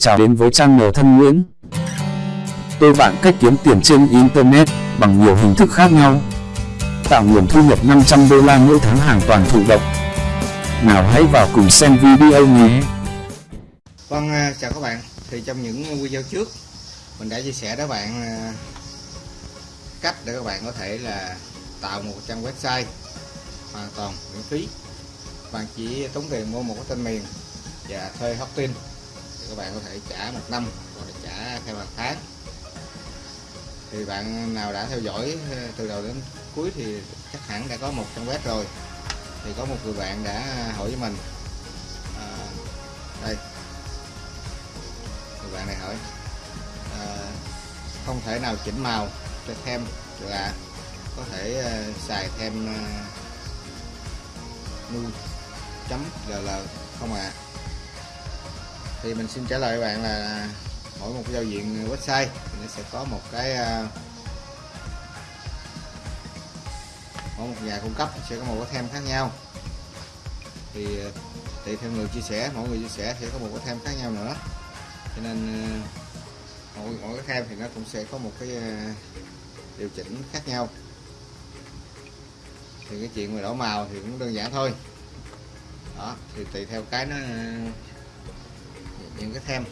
Chào đến với channel thân Nguyễn. Tôi bạn cách kiếm tiền trên Internet bằng nhiều hình thức khác nhau. Tạo nguồn thu nhập 500 đô la mỗi tháng hoàn toàn thụ động. Nào hãy vào cùng xem video nhé. Vâng, à, chào các bạn. Thì trong những video trước mình đã chia sẻ với bạn à, cách để các bạn có thể là tạo một trang website hoàn toàn miễn phí. Bạn chỉ tốn tiền mua một cái tên miền và thuê hosting các bạn có thể trả một năm hoặc là trả theo hàng tháng. Thì bạn nào đã theo dõi ờ, từ đầu đến cuối thì chắc hẳn đã có một trang web rồi. Thì có một người bạn đã hỏi với mình à, đây người bạn này hỏi à, không thể nào chỉnh màu cho thêm là có thể uh, xài thêm uh, nu chấm ll không ạ à thì mình xin trả lời các bạn là mỗi một giao diện website nó sẽ có một cái à, mỗi một nhà cung cấp sẽ có một cái thêm khác nhau. Thì à, tùy theo người chia sẻ, mỗi người chia sẻ sẽ có một cái thêm khác nhau nữa. Cho nên à, mỗi mỗi cái thêm thì nó cũng sẽ có một cái điều chỉnh khác nhau. Thì cái chuyện mà đổ màu thì cũng đơn giản thôi. Đó, thì tùy theo cái nó những cái thêm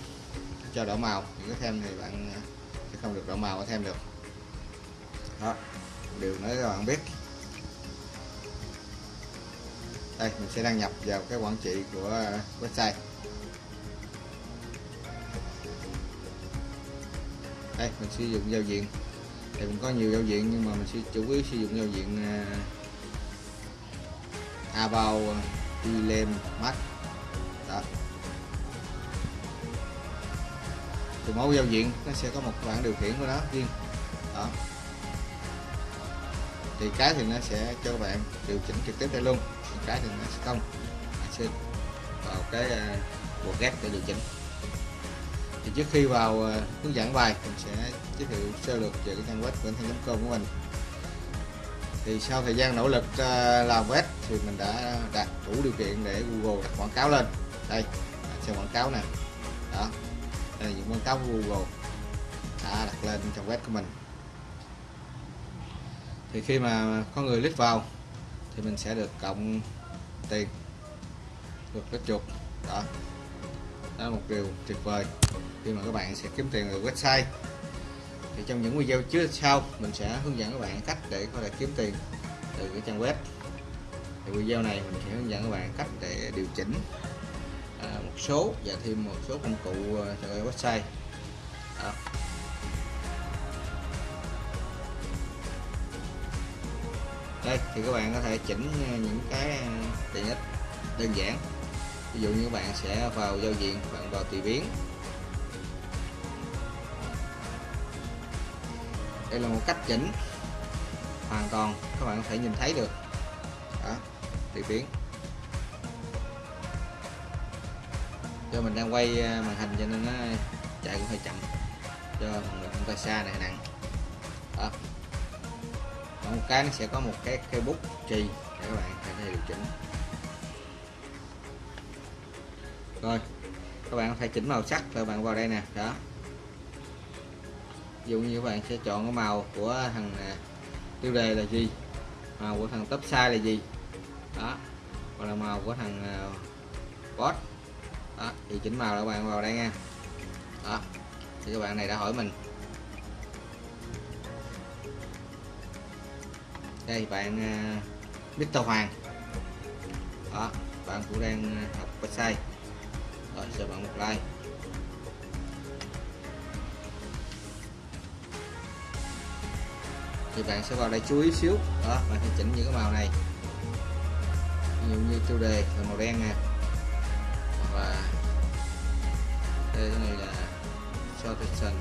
cho đỏ màu. Những cái thêm thì bạn à, sẽ không được đỏ màu có thêm được. Đó điều nói cho bạn biết. Đây mình sẽ đăng nhập vào cái quản trị của à, website. Đây mình sử dụng giao diện. Thì cũng có nhiều giao diện nhưng mà mình sẽ chủ yếu sử dụng giao diện à, uh, about Dilem Max từ mẫu giao diện, nó sẽ có một bảng điều khiển của nó riêng. Đó. Thì cái thì nó sẽ cho các bạn điều chỉnh trực tiếp đây luôn cái thì nó sẽ không. Bạn sẽ vào cái à, bộ ghép để điều chỉnh. Thì trước khi vào à, hướng dẫn bài, mình sẽ giới thiệu sơ lược về cái trang web của com của mình. Thì sau thời gian nỗ lực à, làm web thì mình đã đạt đủ điều kiện để Google đặt quảng cáo lên. Đây xem quảng cáo nè. Đó đây là những quảng cáo của Google đã đặt lên trang web của mình. Thì khi mà có người click vào, thì mình sẽ được cộng tiền, được cái chuột. Đó. Đó là một điều tuyệt vời. Khi mà các bạn sẽ kiếm tiền từ website, thì trong những video trước sau, mình sẽ hướng dẫn các bạn cách để có thể kiếm tiền từ cái trang web. Thì video này mình sẽ hướng dẫn các bạn cách để điều chỉnh à, một số và thêm một số công cụ à, cho website. Đó. đây thì các bạn có thể chỉnh à, những cái tiện ích đơn giản. Ví dụ như các bạn sẽ vào giao diện bạn vào tùy biến. Đây là một cách chỉnh hoàn toàn các bạn có thể nhìn thấy được. Đó tùy biến. Do mình đang quay à, màn hình cho nên nó chạy cũng hơi chậm. Cho người không tay xa này nặng. Đó còn một cái nó sẽ có một cái cây bút chì để các bạn có thể điều chỉnh. Rồi các bạn phải chỉnh màu sắc rồi bạn vào đây nè. Đó. Ví dụ như các bạn sẽ chọn cái màu của thằng à, tiêu đề là gì? Màu của thằng top size là gì? Đó. Hoặc là màu của thằng uh, boss đó thì chỉnh màu là các bạn vào đây nha. Đó thì các bạn này đã hỏi mình. Đây bạn à, uh, Victor Hoàng. Đó bạn cũng đang học website rồi cho bạn một like. Thì bạn sẽ vào đây chú ý xíu. Đó bạn sẽ chỉnh những cái màu này. Ví dụ như tiêu đề là màu đen nè và đây này là shortation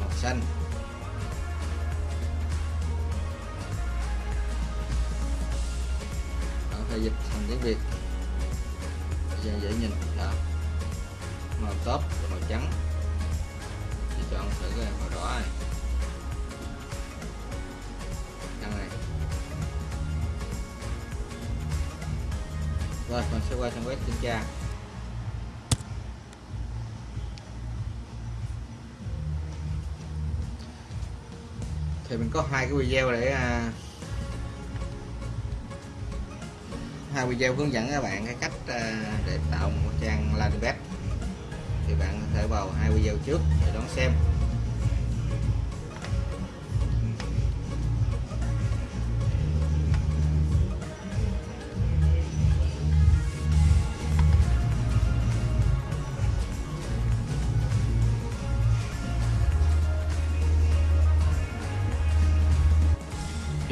màu xanh đó, phải dịch thành tiếng việt. Dễ dễ nhìn. Đó. Màu top và màu trắng. Thì chọn thử cái màu đỏ này. Đăng này. Rồi mình sẽ qua trang web kiểm tra. Thì mình có hai cái video để à, hai video hướng dẫn các bạn cái cách à, để tạo một trang landing page thì bạn có thể vào hai video trước để đón xem.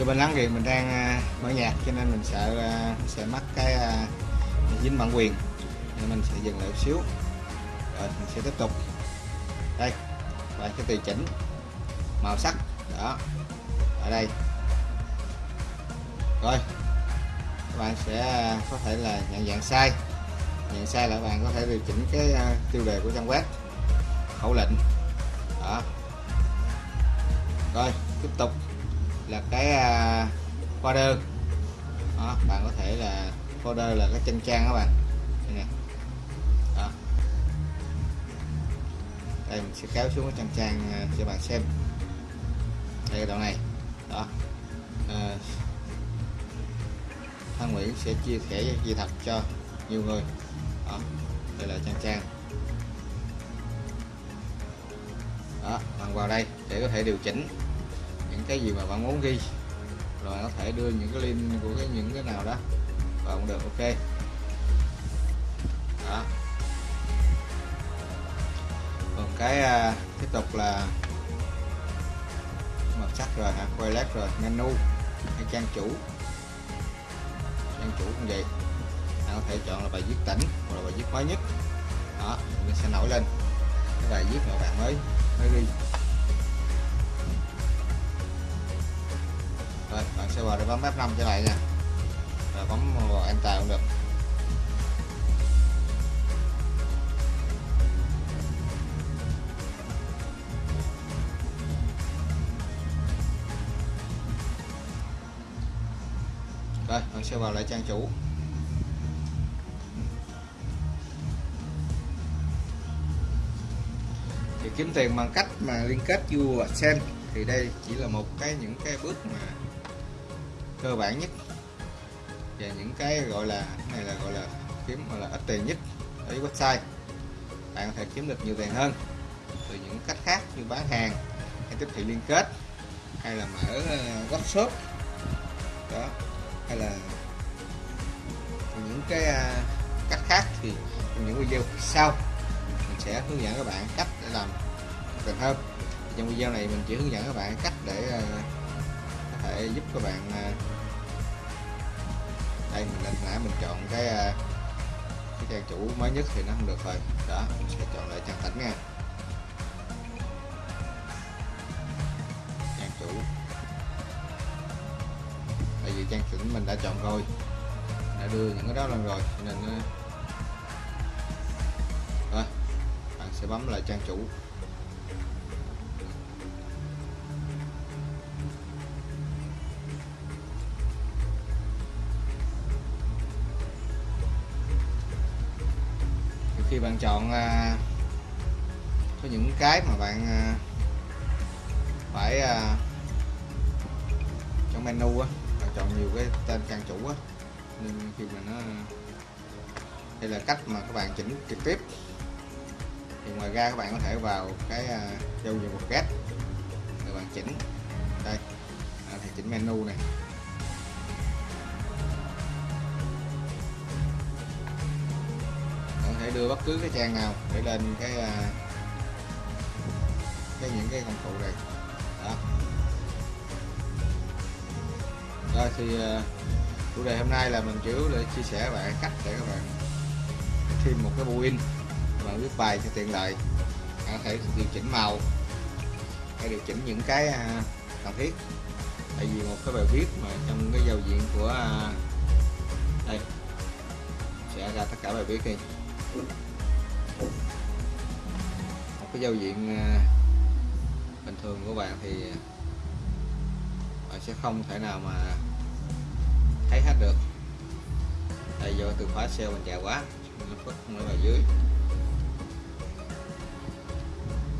Do bên lắng thì mình đang à, mở nhạc, cho nên mình sợ à, sẽ mất cái à, dính bản quyền. Nên mình sẽ dừng lại một xíu. Rồi, mình sẽ tiếp tục. Đây bạn sẽ tùy chỉnh, màu sắc. Đó, ở đây. Rồi, các bạn sẽ có thể là nhận dạng sai. Nhận sai là bạn có thể điều chỉnh cái tiêu đề của trang web. Khẩu lệnh. Đó. Rồi, tiếp tục là cái uh, folder. Đó, bạn có thể là folder là cái chân trang các bạn. Đây nè. Đó. đây mình sẽ kéo xuống cái chân trang uh, cho bạn xem. Đây cái đoạn này. Đó. À, uh, Thăng Nguyễn sẽ chia sẻ gì thật cho nhiều người. Đó. Đây là trang trang. Đó bạn vào đây để có thể điều chỉnh cái gì mà bạn muốn ghi. Rồi có thể đưa những cái link của cái những cái nào đó. Và cũng được ok. Đó. Còn cái uh, tiếp tục là màu sắc rồi hả? Quay lát rồi menu hay trang chủ. Trang chủ cũng vậy. Bạn có thể chọn là bài viết tỉnh hoặc là bài viết mới nhất. Đó mình sẽ nổi lên. Cái bài viết mà bạn mới mới ghi. Rồi để bấm F5 trở lại nha. Rồi bấm enter cũng được. Rồi mình sẽ vào lại trang chủ. Thì kiếm tiền bằng cách mà liên kết view xem thì đây chỉ là một cái, những cái bước mà cơ bản nhất. Và những cái gọi là cái này là gọi là kiếm gọi là ít tiền nhất ở website. Bạn có thể kiếm được nhiều tiền hơn. Từ những cách khác như bán hàng hay tiếp thị liên kết hay là mở ờ, workshop đó hay là những cái à, cách khác thì trong những video sau mình sẽ hướng dẫn các bạn cách để làm tiền hơn. Trong video này mình chỉ hướng dẫn các bạn cách để ờ, thể giúp các bạn à, đây, mình lên nãy mình chọn cái à, cái trang chủ mới nhất thì nó không được rồi. Đó, mình sẽ chọn lại trang tỉnh nha. Trang chủ. Tại vì trang tỉnh mình đã chọn rồi, đã đưa những cái đó lên rồi nên à, rồi, bạn sẽ bấm lại trang chủ. Khi bạn chọn à, có những cái mà bạn à, phải à, trong menu á bạn chọn nhiều cái tên trang chủ á. Nên khi mà nó đây là cách mà các bạn chỉnh trực tiếp. Thì ngoài ra các bạn có thể vào cái à, giao diện một ghét để bạn chỉnh. Đây à, thì chỉnh menu này. Đưa bất cứ cái trang nào để lên cái à, cái những cái công cụ này. Đó. Rồi thì à, chủ đề hôm nay là mình chủ để chia sẻ bạn cách để các bạn thêm một cái in bạn viết bài cho tiện lợi bạn có thể điều chỉnh màu hay điều chỉnh những cái à, cần thiết. Tại vì một cái bài viết mà trong cái giao diện của đây, sẽ ra tất cả bài viết đi cái giao diện ờ, bình thường của bạn thì bạn sẽ không thể nào mà thấy hết được. Tại do từ khóa SEO mình dài quá, nó phức không ở dưới.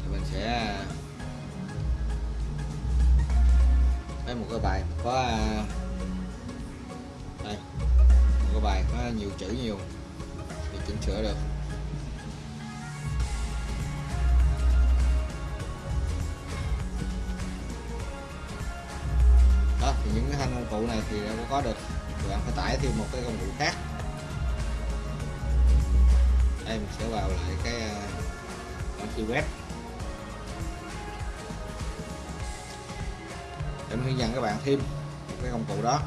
Thì mình sẽ ờ, lấy một cái bài có ờ, đây, một cái bài có nhiều chữ nhiều chỉnh sửa được. Đó thì những cái thanh công cụ này thì đâu có được. Thì bạn phải tải thêm một cái công cụ khác. Đây mình sẽ vào lại cái ờ, bản uh, web. Để mình hướng dẫn các bạn thêm một cái công cụ đó.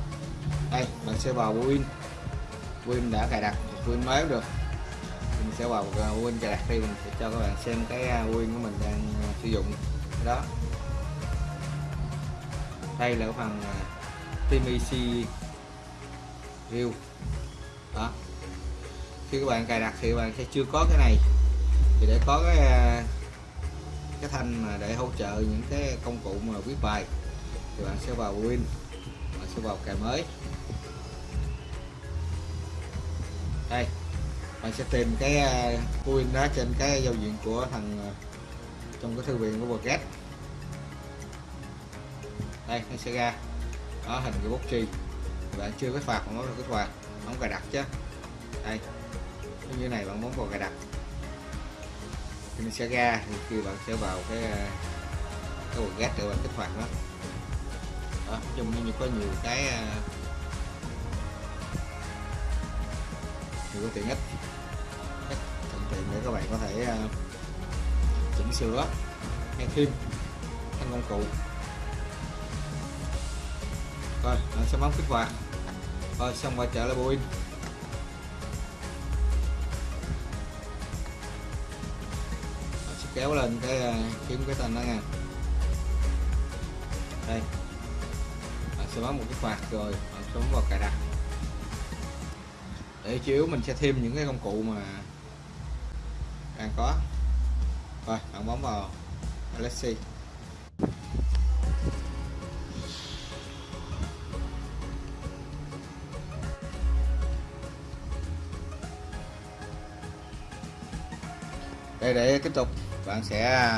Đây bạn sẽ vào Win. Win đã cài đặt Win mới cũng được sẽ vào à, Win cài đặt đi, mình sẽ cho các bạn xem cái à, Win của mình đang à, sử dụng. Đó. Đây là cái phần TMC View đó. Khi các bạn cài đặt thì các bạn sẽ chưa có cái này. Thì để có cái cái thanh mà để hỗ trợ những cái công cụ mà viết bài, thì bạn sẽ vào Win, bạn sẽ vào cài mới. Đây bạn sẽ tìm cái à, Win đó trên cái giao diện của thằng à, trong cái thư viện của Booket đây nó sẽ ra. Đó hình cái bút chi. Bạn chưa có phạt bạn bấm vào kích hoạt bấm cài đặt chứ. Đây. Như này bạn bấm vào cài đặt. Thì nó sẽ ra thì khi bạn sẽ vào cái à, cái quần ghét để bạn kích hoạt đó, đó chung như có nhiều cái thì cái tiện ích rất thuận tiện để các bạn có thể à, chỉnh sửa hay thêm thanh công cụ. Rồi bạn sẽ bấm kích hoạt. Rồi, xong quay trở lại bộ pin sẽ kéo lên cái à, kiếm cái tên đó nha. Đây. Sẽ bấm một cái quạt rồi bạn sẽ bấm vào cài đặt để chiếu, mình sẽ thêm những cái công cụ mà đang có. Rồi, bạn bấm vào Alexi đây, để tiếp tục, bạn sẽ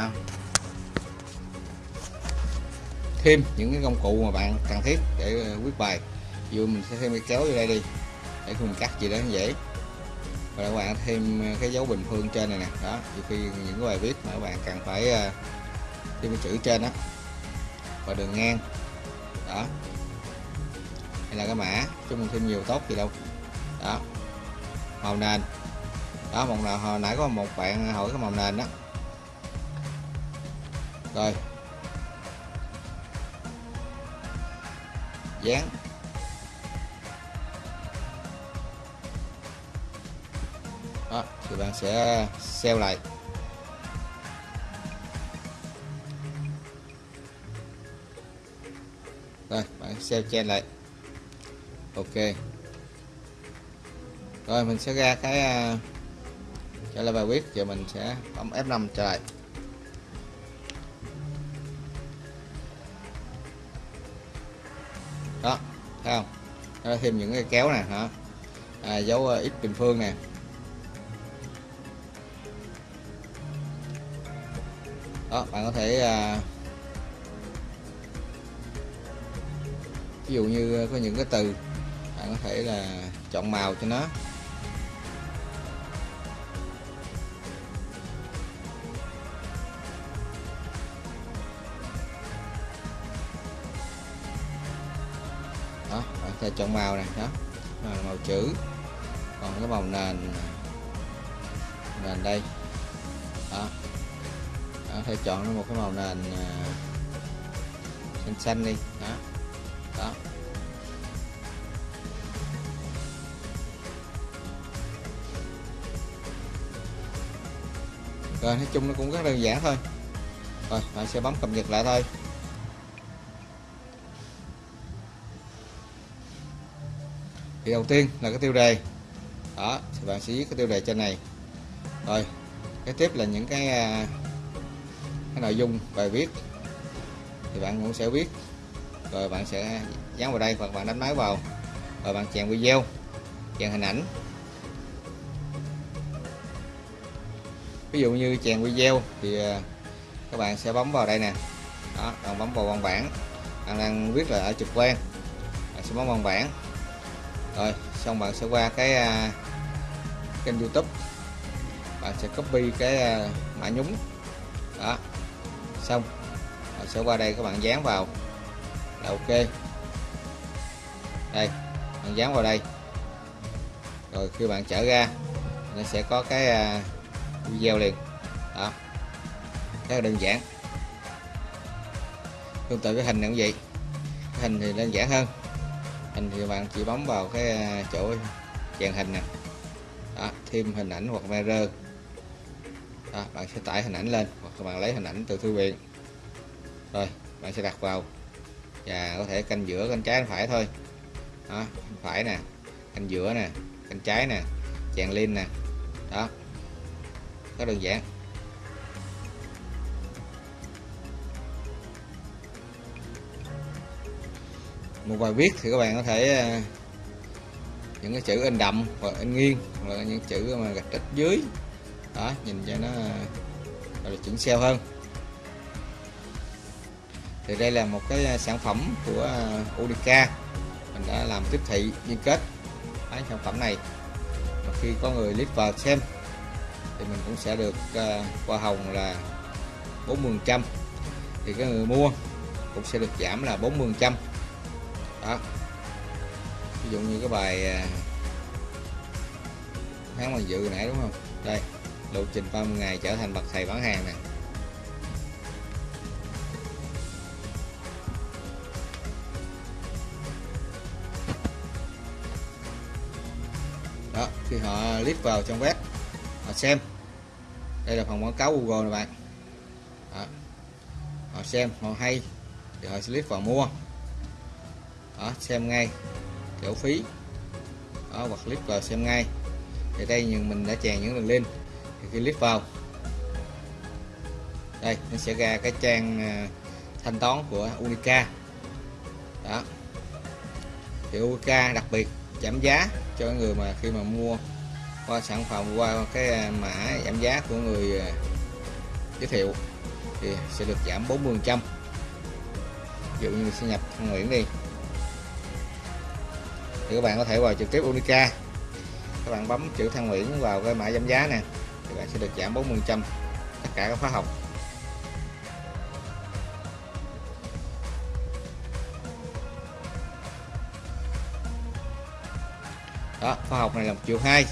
thêm những cái công cụ mà bạn cần thiết để ờ, viết bài. Ví dụ mình sẽ thêm cái kéo vô đây đi để khi cắt gì đó dễ và các bạn thêm cái dấu bình phương trên này nè. Đó, nhiều khi những cái bài viết mà các bạn cần phải ờ, thêm cái chữ trên đó và đường ngang. Đó. Hay là cái mã chúng thêm nhiều tốt gì đâu. Đó. Màu nền. Đó, một nào hồi nãy có một bạn hỏi cái màu nền đó rồi. Dán. Bạn sẽ seal lại. Rồi bạn seal chen lại. Ok. Rồi mình sẽ ra cái à, trả lời bài viết. Giờ mình sẽ bấm F5 trở lại. Đó thấy không? Nó thêm những cái kéo nè hả? À, dấu à, x bình phương nè. Đó bạn có thể à, ví dụ như có những cái từ bạn có thể là chọn màu cho nó. Đó bạn sẽ chọn màu này đó màu, màu chữ. Còn cái màu nền nền đây. Đó thể chọn một cái màu nền à, xanh xanh đi. Đó. Đó. Rồi, nói chung nó cũng rất đơn giản thôi. Rồi, bạn sẽ bấm cập nhật lại thôi. Thì đầu tiên là cái tiêu đề. Đó, thì bạn sẽ viết cái tiêu đề trên này. Rồi cái tiếp là những cái à, cái nội dung bài viết thì bạn cũng sẽ viết. Rồi bạn sẽ dán vào đây hoặc bạn đánh máy vào. Rồi bạn chèn video chèn hình ảnh. Ví dụ như chèn video thì à, các bạn sẽ bấm vào đây nè. Đó bạn bấm vào văn bản. Bạn đang viết là ở trực quan. Bạn sẽ bấm văn bản. Rồi xong bạn sẽ qua cái uh, kênh youtube. Bạn sẽ copy cái uh, mã nhúng. Đó xong. Rồi sẽ qua đây các bạn dán vào. Là ok. Đây bạn dán vào đây. Rồi khi bạn trở ra nó sẽ có cái à, video liền. Đó. Rất là đơn giản. Tương tự cái hình này cũng vậy. Cái hình thì đơn giản hơn. Hình thì bạn chỉ bấm vào cái à, chỗ dàn hình nè. Đó, thêm hình ảnh hoặc mirror đó, bạn sẽ tải hình ảnh lên hoặc các bạn lấy hình ảnh từ thư viện. Rồi bạn sẽ đặt vào. Và có thể canh giữa canh trái canh phải thôi. Đó phải nè canh giữa nè canh trái nè chèn lên nè. Đó rất đơn giản. Một bài viết thì các bạn có thể ờ, những cái chữ in đậm hoặc in nghiêng hoặc là những chữ mà gạch ít dưới đó, nhìn cho nó, gọi là chuẩn xeo hơn. Thì đây là một cái à, sản phẩm của à, Unica mình đã làm tiếp thị liên kết cái sản phẩm này. Và khi có người click vào xem, thì mình cũng sẽ được à, hoa hồng là 40 trăm. Thì cái người mua cũng sẽ được giảm là 40 trăm. Đó. Ví dụ như cái bài tháng mà dự nãy đúng không? Đây lộ trình 30 ngày trở thành bậc thầy bán hàng nè. Đó khi họ click vào trong web họ xem. Đây là phần quảng cáo Google này bạn. Đó. họ xem họ hay thì họ sẽ click vào mua. Đó, xem ngay kiểu phí. Đó, hoặc click vào xem ngay. Thì đây nhưng mình đã chèn những đường link thì khi click vào. Đây, nó sẽ ra cái trang à, thanh toán của Unica. Đó. Thì Unica đặc biệt giảm giá cho người mà khi mà mua qua sản phẩm, qua cái à, mã giảm giá của người à, giới thiệu thì sẽ được giảm 40 trăm. Ví dụ như sẽ nhập Thăng Nguyễn đi. Thì các bạn có thể vào trực tiếp Unica. Các bạn bấm chữ Thăng Nguyễn vào cái mã giảm giá nè thì bạn sẽ được giảm 40 trăm tất cả các khóa học. Đó, khóa học này là một triệu hai.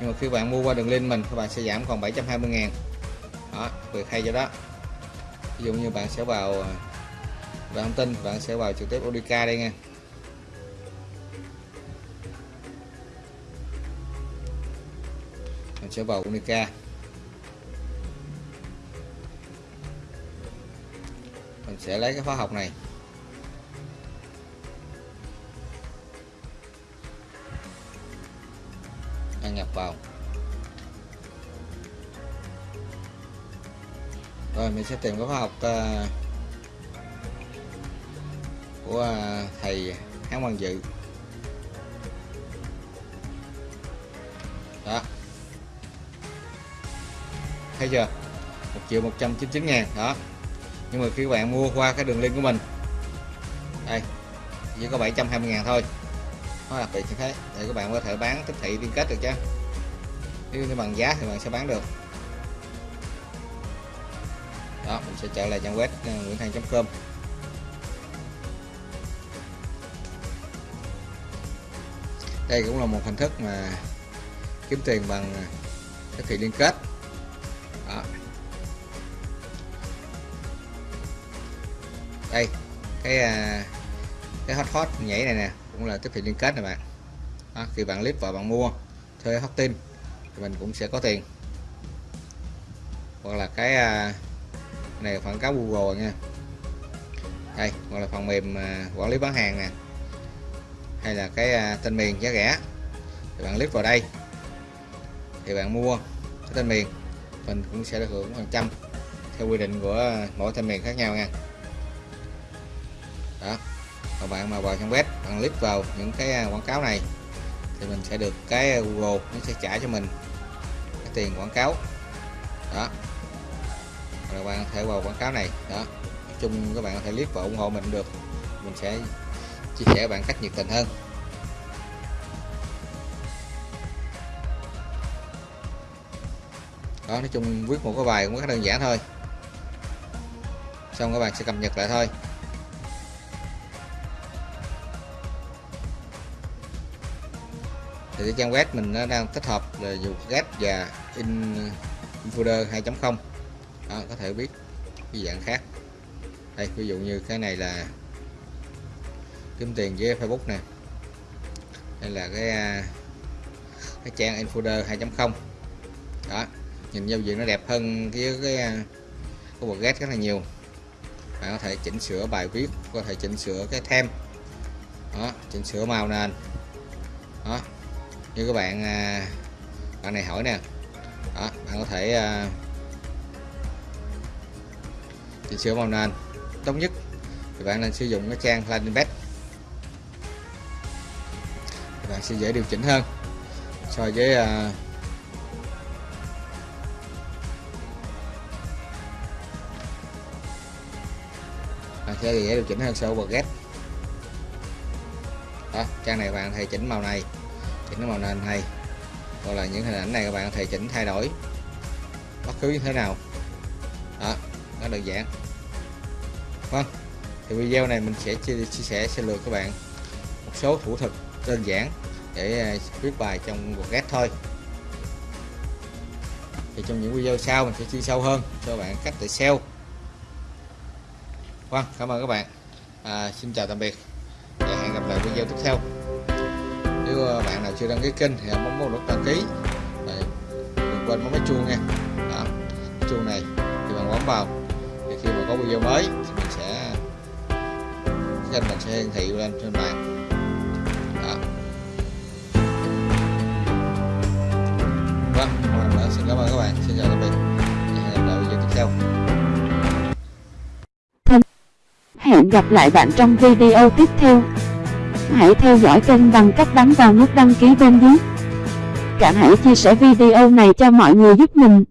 Nhưng mà khi bạn mua qua đường link mình, các bạn sẽ giảm còn 720 ngàn. Đó, việc hay cho đó. Ví dụ như bạn sẽ vào à, bạn thông tin, bạn sẽ vào trực tiếp Unica đây nha. Sẽ vào Unica. Mình sẽ lấy cái khóa học này. Đăng nhập vào. Rồi mình sẽ tìm cái khóa học uh, của uh, thầy Hán Văn Dự. Thấy chưa? 1 triệu 199 ngàn đó. Nhưng mà khi các bạn mua qua cái đường link của mình đây chỉ có 720 ngàn thôi. Nó đặc biệt như thế thì các bạn có thể bán tiếp thị liên kết được chứ. Nếu như bằng giá thì bạn sẽ bán được. Đó mình sẽ trở lại trang web uh, nguyễn thanh.com đây cũng là một hình thức mà kiếm tiền bằng ờ, tiếp thị liên kết. Đây cái à, cái hot hot nhảy này nè cũng là tiếp thị liên kết này bạn. Đó, khi bạn click vào bạn mua thuê hot tin thì mình cũng sẽ có tiền. Hoặc là cái à, này phần quảng cáo Google nha. Đây hoặc là phần mềm à, quản lý bán hàng nè. Hay là cái uh, tên miền giá rẻ. Thì bạn click vào đây thì bạn mua cái tên miền mình cũng sẽ được hưởng phần trăm theo quy định của mỗi tên miền khác nhau nha đó. Và bạn mà vào trong web, bạn click vào những cái à, quảng cáo này, thì mình sẽ được cái à, Google, nó sẽ trả cho mình cái tiền quảng cáo. Đó. Rồi bạn có thể vào quảng cáo này. Đó. Nói chung các bạn có thể click và ủng hộ mình được. Mình sẽ chia sẻ bạn cách nhiệt tình hơn. Đó, nói chung viết một cái bài cũng rất đơn giản thôi. Xong các bạn sẽ cập nhật lại thôi. Thì cái trang web mình nó đang tích hợp là dù ghép và in folder 2.0 có thể viết cái dạng khác. Đây ví dụ như cái này là kiếm tiền với Facebook nè. Đây là cái à, cái trang infoder 2.0 đó nhìn giao diện nó đẹp hơn cái cái à, cái bộ rất là nhiều. Bạn có thể chỉnh sửa bài viết có thể chỉnh sửa cái thêm đó chỉnh sửa màu nền. Đó như các bạn à, bạn này hỏi nè. Đó bạn có thể à, chỉnh sửa màu nền tốt nhất. Thì bạn nên sử dụng cái trang landing page. Thì bạn sẽ dễ điều chỉnh hơn so với uh, bạn sẽ dễ điều chỉnh hơn so với get đó trang này bạn thầy chỉnh màu này chỉnh màu nền này. Hoặc là những hình ảnh này các bạn có thể chỉnh thay đổi bất cứ như thế nào. Đó nó đơn giản. Vâng thì video này mình sẽ chia, chia sẻ sẽ lược các bạn. Một số thủ thuật đơn giản để à, viết bài trong một thôi. Thì trong những video sau mình sẽ chia sâu hơn cho bạn cách để SEO vâng cảm ơn các bạn. À, xin chào tạm biệt và hẹn gặp lại video tiếp theo nếu à, bạn nào chưa đăng ký kênh thì bấm vào nút đăng ký. Đấy, đừng quên bấm cái chuông nha. Đó, cái chuông này thì bạn bấm vào thì khi mà có video mới thì mình sẽ kênh mình sẽ hiển thị lên trên bạn đó. Vâng một lần xin cảm ơn các bạn. Xin chào tạm biệt. Hẹn gặp lại video tiếp theo. Hẹn gặp lại bạn trong video tiếp theo. Hãy theo dõi kênh bằng cách bấm vào nút đăng ký bên dưới. Cả hãy chia sẻ video này cho mọi người giúp mình.